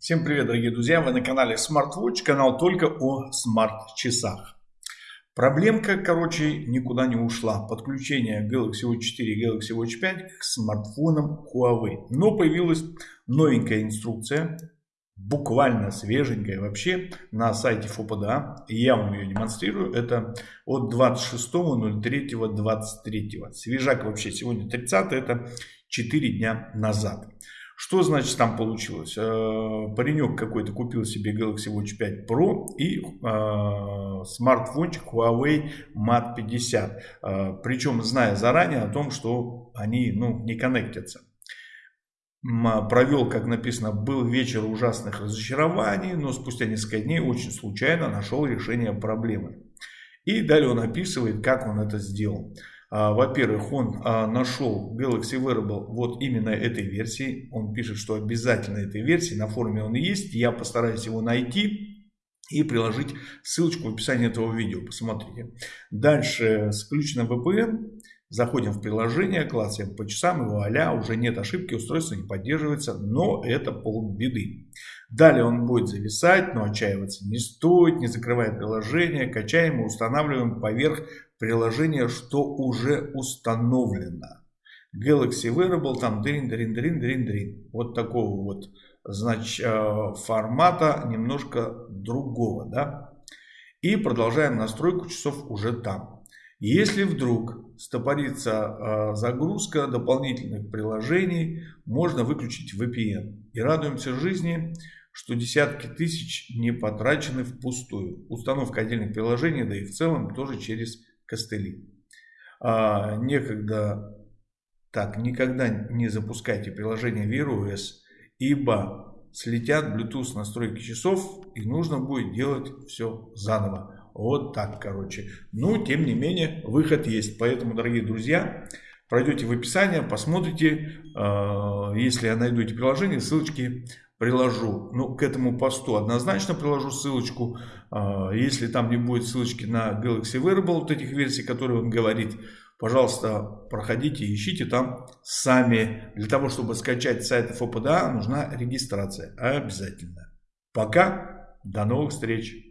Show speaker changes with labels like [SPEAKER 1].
[SPEAKER 1] Всем привет, дорогие друзья! Вы на канале SmartWatch, канал только о смарт-часах. Проблемка, короче, никуда не ушла. Подключение Galaxy Watch 4 и Galaxy Watch 5 к смартфонам Huawei. Но появилась новенькая инструкция, буквально свеженькая вообще, на сайте ФОПДА. Я вам ее демонстрирую. Это от 26.03.23. Свежак вообще сегодня 30 это 4 дня назад. Что значит там получилось? Э, паренек какой-то купил себе Galaxy Watch 5 Pro и э, смартфончик Huawei Mate 50. Э, причем зная заранее о том, что они ну, не коннектятся. Провел, как написано, был вечер ужасных разочарований, но спустя несколько дней очень случайно нашел решение проблемы. И далее он описывает, как он это сделал. А, во-первых, он а, нашел Galaxy Wearable вот именно этой версии. Он пишет, что обязательно этой версии. На форуме он есть. Я постараюсь его найти и приложить ссылочку в описании этого видео. Посмотрите. Дальше с включенным VPN. Заходим в приложение, клацаем по часам и вуаля, уже нет ошибки, устройство не поддерживается, но это полбеды. Далее он будет зависать, но отчаиваться не стоит, не закрывая приложение, качаем и устанавливаем поверх приложения, что уже установлено. Galaxy Wearable, там дрин, дрин, дрин, дрин, дрин. Вот такого вот значит, э, формата, немножко другого. Да? И продолжаем настройку часов уже там. Если вдруг стопорится э, загрузка дополнительных приложений, можно выключить VPN. И радуемся жизни, что десятки тысяч не потрачены впустую. Установка отдельных приложений, да и в целом тоже через костыли. А, некогда, так, никогда не запускайте приложение Wear OS, ибо слетят Bluetooth настройки часов и нужно будет делать все заново. Вот так, короче. Ну, тем не менее, выход есть. Поэтому, дорогие друзья, пройдете в описание, посмотрите. Э, если найду эти приложения, ссылочки приложу. Ну, к этому посту однозначно приложу ссылочку. Э, если там не будет ссылочки на Galaxy Wearable, вот этих версий, которые он говорит, пожалуйста, проходите, ищите там сами. Для того, чтобы скачать сайт ФОПДА, нужна регистрация. Обязательно. Пока. До новых встреч.